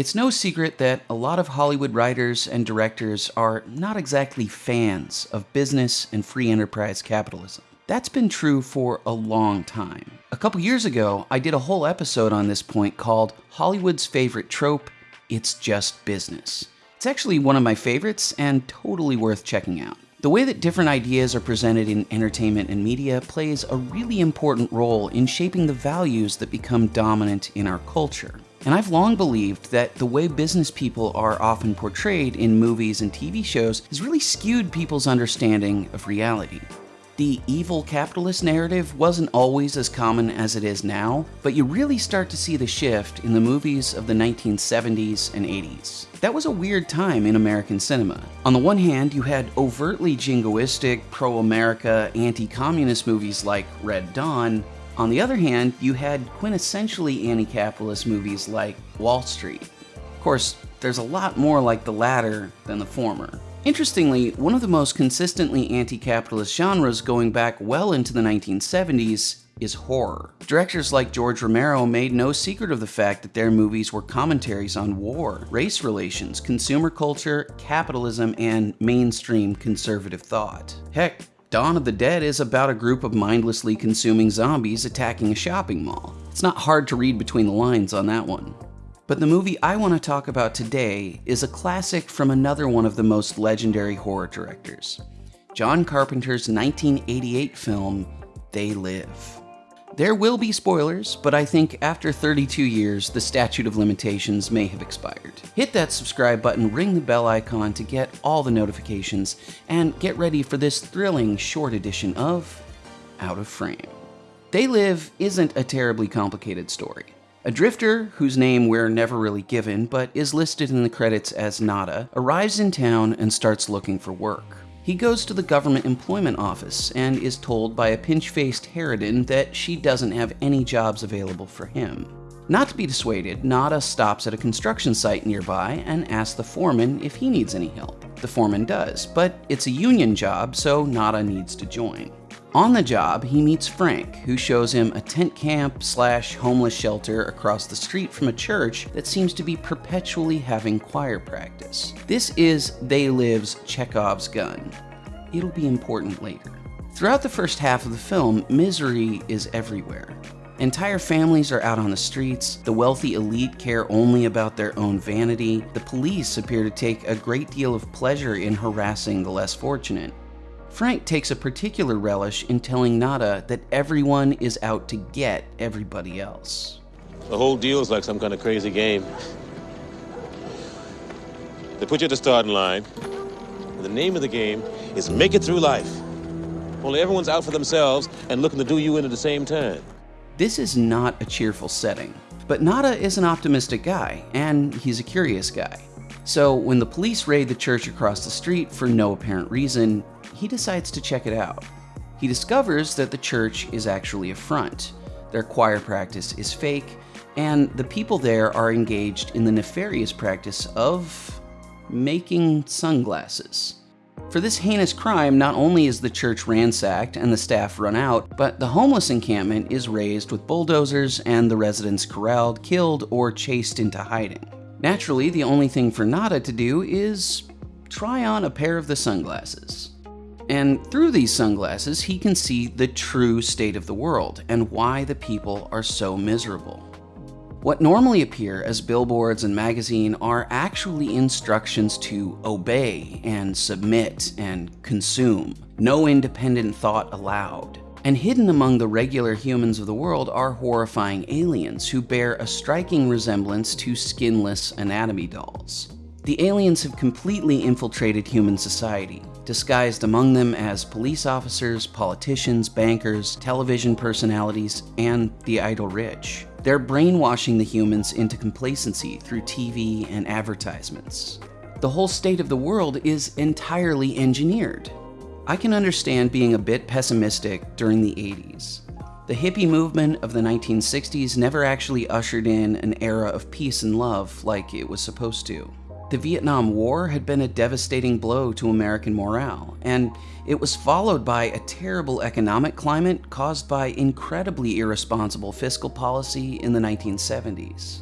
It's no secret that a lot of Hollywood writers and directors are not exactly fans of business and free enterprise capitalism. That's been true for a long time. A couple years ago, I did a whole episode on this point called Hollywood's Favorite Trope It's Just Business. It's actually one of my favorites and totally worth checking out. The way that different ideas are presented in entertainment and media plays a really important role in shaping the values that become dominant in our culture. And I've long believed that the way business people are often portrayed in movies and TV shows has really skewed people's understanding of reality. The evil capitalist narrative wasn't always as common as it is now, but you really start to see the shift in the movies of the 1970s and 80s. That was a weird time in American cinema. On the one hand, you had overtly jingoistic, pro-America, anti-communist movies like Red Dawn. On the other hand, you had quintessentially anti-capitalist movies like Wall Street. Of course, there's a lot more like the latter than the former. Interestingly, one of the most consistently anti-capitalist genres going back well into the 1970s is horror. Directors like George Romero made no secret of the fact that their movies were commentaries on war, race relations, consumer culture, capitalism, and mainstream conservative thought. Heck, Dawn of the Dead is about a group of mindlessly consuming zombies attacking a shopping mall. It's not hard to read between the lines on that one. But the movie I want to talk about today is a classic from another one of the most legendary horror directors, John Carpenter's 1988 film, They Live. There will be spoilers, but I think after 32 years, the statute of limitations may have expired. Hit that subscribe button, ring the bell icon to get all the notifications, and get ready for this thrilling short edition of Out of Frame. They Live isn't a terribly complicated story. A drifter, whose name we're never really given but is listed in the credits as Nada, arrives in town and starts looking for work. He goes to the government employment office and is told by a pinch-faced harridan that she doesn't have any jobs available for him. Not to be dissuaded, Nada stops at a construction site nearby and asks the foreman if he needs any help. The foreman does, but it's a union job, so Nada needs to join. On the job, he meets Frank, who shows him a tent camp slash homeless shelter across the street from a church that seems to be perpetually having choir practice. This is They Live's Chekhov's gun. It'll be important later. Throughout the first half of the film, misery is everywhere. Entire families are out on the streets, the wealthy elite care only about their own vanity, the police appear to take a great deal of pleasure in harassing the less fortunate, Frank takes a particular relish in telling Nada that everyone is out to get everybody else. The whole deal is like some kind of crazy game. They put you at the starting line, and the name of the game is Make It Through Life. Only everyone's out for themselves and looking to do you in at the same time. This is not a cheerful setting, but Nada is an optimistic guy, and he's a curious guy. So when the police raid the church across the street for no apparent reason, he decides to check it out. He discovers that the church is actually a front. Their choir practice is fake, and the people there are engaged in the nefarious practice of making sunglasses. For this heinous crime, not only is the church ransacked and the staff run out, but the homeless encampment is razed with bulldozers and the residents corralled, killed, or chased into hiding. Naturally, the only thing for Nada to do is try on a pair of the sunglasses. And through these sunglasses, he can see the true state of the world and why the people are so miserable. What normally appear as billboards and magazine are actually instructions to obey and submit and consume. No independent thought allowed. And hidden among the regular humans of the world are horrifying aliens who bear a striking resemblance to skinless anatomy dolls. The aliens have completely infiltrated human society, disguised among them as police officers, politicians, bankers, television personalities, and the idle rich. They're brainwashing the humans into complacency through TV and advertisements. The whole state of the world is entirely engineered. I can understand being a bit pessimistic during the 80s. The hippie movement of the 1960s never actually ushered in an era of peace and love like it was supposed to. The Vietnam War had been a devastating blow to American morale, and it was followed by a terrible economic climate caused by incredibly irresponsible fiscal policy in the 1970s.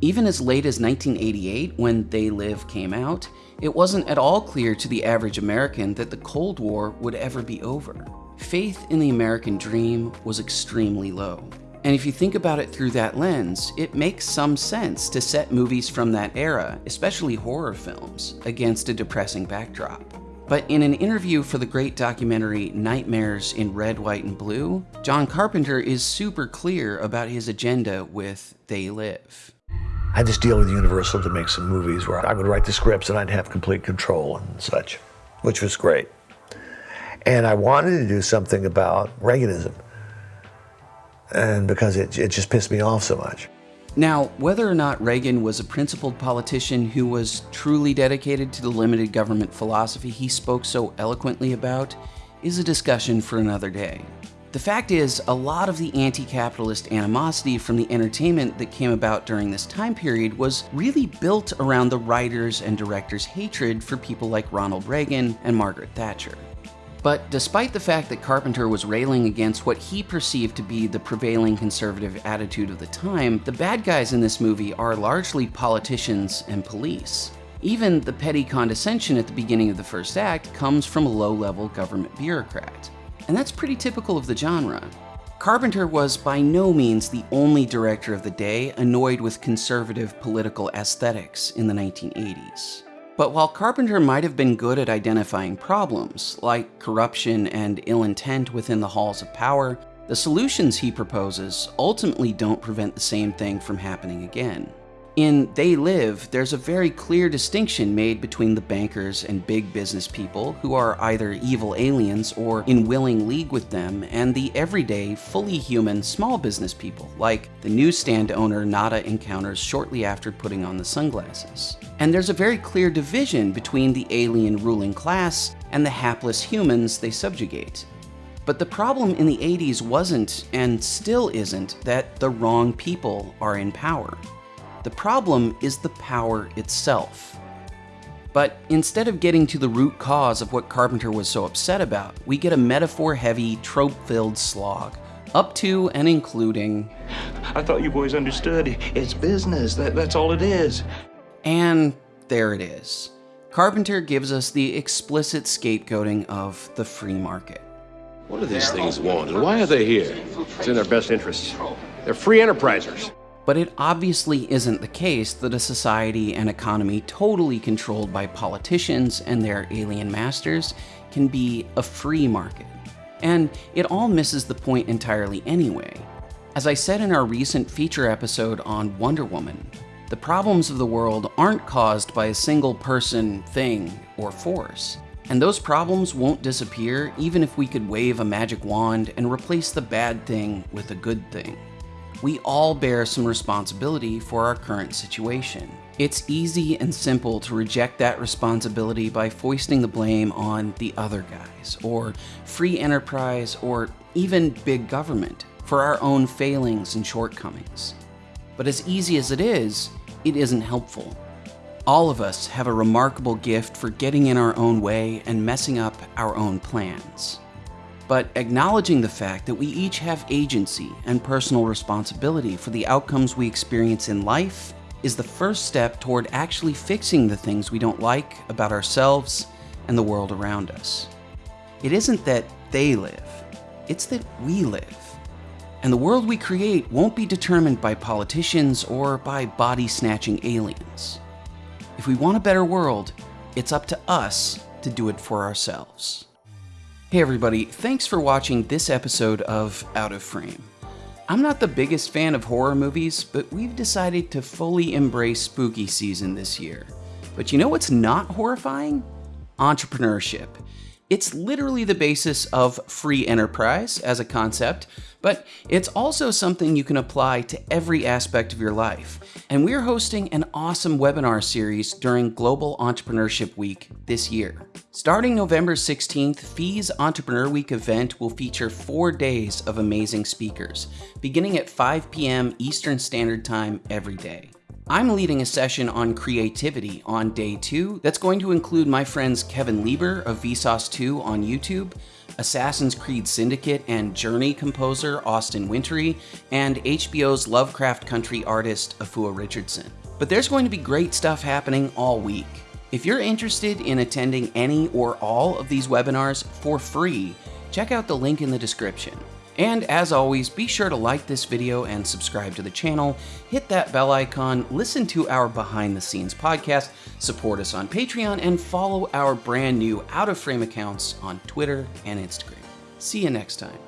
Even as late as 1988, when They Live came out, it wasn't at all clear to the average American that the Cold War would ever be over. Faith in the American dream was extremely low. And if you think about it through that lens, it makes some sense to set movies from that era, especially horror films, against a depressing backdrop. But in an interview for the great documentary Nightmares in Red, White, and Blue, John Carpenter is super clear about his agenda with They Live. I had this deal with Universal to make some movies where I would write the scripts and I'd have complete control and such, which was great. And I wanted to do something about Reaganism, and because it, it just pissed me off so much. Now, whether or not Reagan was a principled politician who was truly dedicated to the limited government philosophy he spoke so eloquently about is a discussion for another day. The fact is, a lot of the anti capitalist animosity from the entertainment that came about during this time period was really built around the writers' and directors' hatred for people like Ronald Reagan and Margaret Thatcher. But despite the fact that Carpenter was railing against what he perceived to be the prevailing conservative attitude of the time, the bad guys in this movie are largely politicians and police. Even the petty condescension at the beginning of the first act comes from a low-level government bureaucrat. And that's pretty typical of the genre. Carpenter was by no means the only director of the day annoyed with conservative political aesthetics in the 1980s. But while Carpenter might have been good at identifying problems, like corruption and ill intent within the halls of power, the solutions he proposes ultimately don't prevent the same thing from happening again. In They Live, there's a very clear distinction made between the bankers and big business people who are either evil aliens or in willing league with them, and the everyday, fully human small business people, like the newsstand owner Nada encounters shortly after putting on the sunglasses. And there's a very clear division between the alien ruling class and the hapless humans they subjugate. But the problem in the 80s wasn't, and still isn't, that the wrong people are in power. The problem is the power itself. But instead of getting to the root cause of what Carpenter was so upset about, we get a metaphor heavy, trope filled slog, up to and including. I thought you boys understood. It's business. That, that's all it is. And there it is. Carpenter gives us the explicit scapegoating of the free market. What do these things want, and why are they here? It's in their best interests. They're free enterprisers. But it obviously isn't the case that a society and economy totally controlled by politicians and their alien masters can be a free market. And it all misses the point entirely anyway. As I said in our recent feature episode on Wonder Woman, the problems of the world aren't caused by a single person, thing, or force. And those problems won't disappear even if we could wave a magic wand and replace the bad thing with a good thing we all bear some responsibility for our current situation. It's easy and simple to reject that responsibility by foisting the blame on the other guys, or free enterprise, or even big government for our own failings and shortcomings. But as easy as it is, it isn't helpful. All of us have a remarkable gift for getting in our own way and messing up our own plans but acknowledging the fact that we each have agency and personal responsibility for the outcomes we experience in life is the first step toward actually fixing the things we don't like about ourselves and the world around us. It isn't that they live, it's that we live. And the world we create won't be determined by politicians or by body snatching aliens. If we want a better world, it's up to us to do it for ourselves. Hey everybody, thanks for watching this episode of Out of Frame. I'm not the biggest fan of horror movies, but we've decided to fully embrace spooky season this year. But you know what's not horrifying? Entrepreneurship. It's literally the basis of free enterprise as a concept, but it's also something you can apply to every aspect of your life. And we're hosting an awesome webinar series during Global Entrepreneurship Week this year. Starting November 16th, FEE's Entrepreneur Week event will feature four days of amazing speakers, beginning at 5 p.m. Eastern Standard Time every day. I'm leading a session on creativity on day two that's going to include my friends Kevin Lieber of Vsauce 2 on YouTube, Assassin's Creed Syndicate and Journey composer Austin Wintory, and HBO's Lovecraft Country artist Afua Richardson. But there's going to be great stuff happening all week. If you're interested in attending any or all of these webinars for free, check out the link in the description. And as always, be sure to like this video and subscribe to the channel, hit that bell icon, listen to our behind the scenes podcast, support us on Patreon, and follow our brand new Out of Frame accounts on Twitter and Instagram. See you next time.